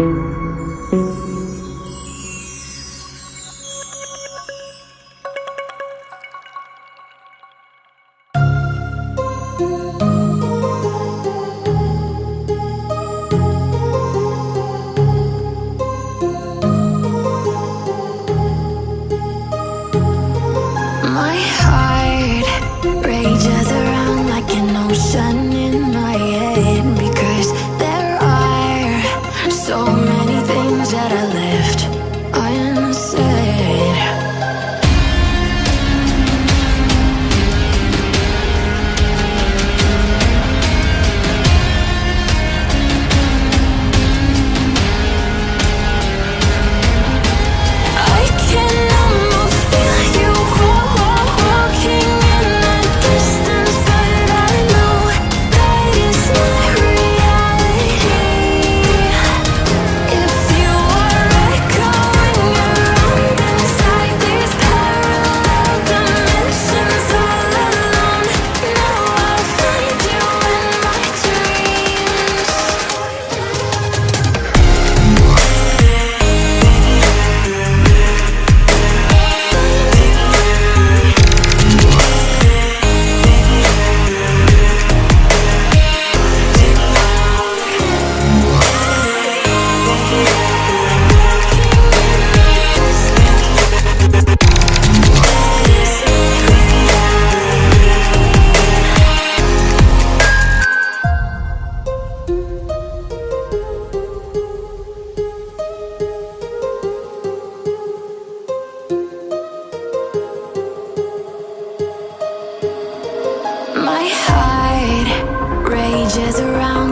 you changes around